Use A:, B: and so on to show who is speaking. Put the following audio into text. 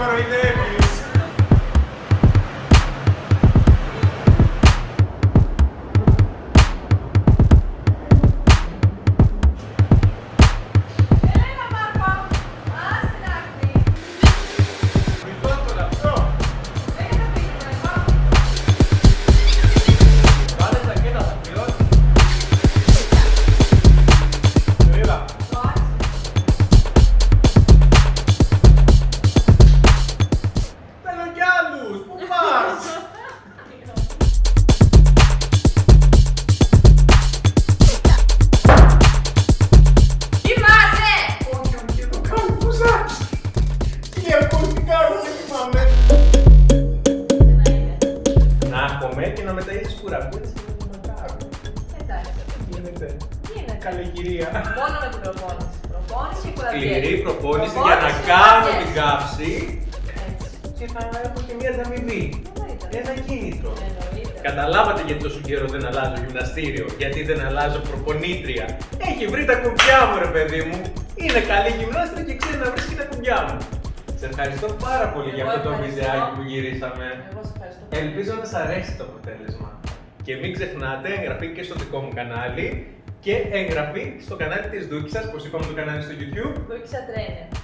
A: para καλή κυρία.
B: Μόνο με την προπόνηση. Προπόνηση και κουραβιές.
A: Σκληρή προπόνηση για να
B: Προπόνηση,
A: κάνω
B: κουραβιές.
A: την κάψη
B: Έτσι.
A: και θα έχω και μια ανταμοιβή.
B: Εννοείται.
A: Ένα κίνητρο.
B: Εννοείται.
A: Καταλάβατε γιατί τόσο καιρό δεν αλλάζω γυμναστήριο, γιατί δεν αλλάζω προπονήτρια. Έχει βρει τα κουμπιά μου, ρε παιδί μου. Είναι καλή γυμνάστρια και ξέρει να βρίσκει τα κουμπιά μου. Σε ευχαριστώ πάρα πολύ για
B: Εγώ
A: αυτό το
B: ευχαριστώ.
A: βιντεάκι που γυρίσαμε.
B: Εγώ σε ευχαριστώ.
A: Ελπίζω να σας αρέσει το αποτέλεσμα. Και μην ξεχνάτε εγγραφή και στο δικό μου κανάλι και εγγραφή στο κανάλι της Δούκης σας, όπως είπαμε το κανάλι στο YouTube.
B: Δούκησα τρένερ.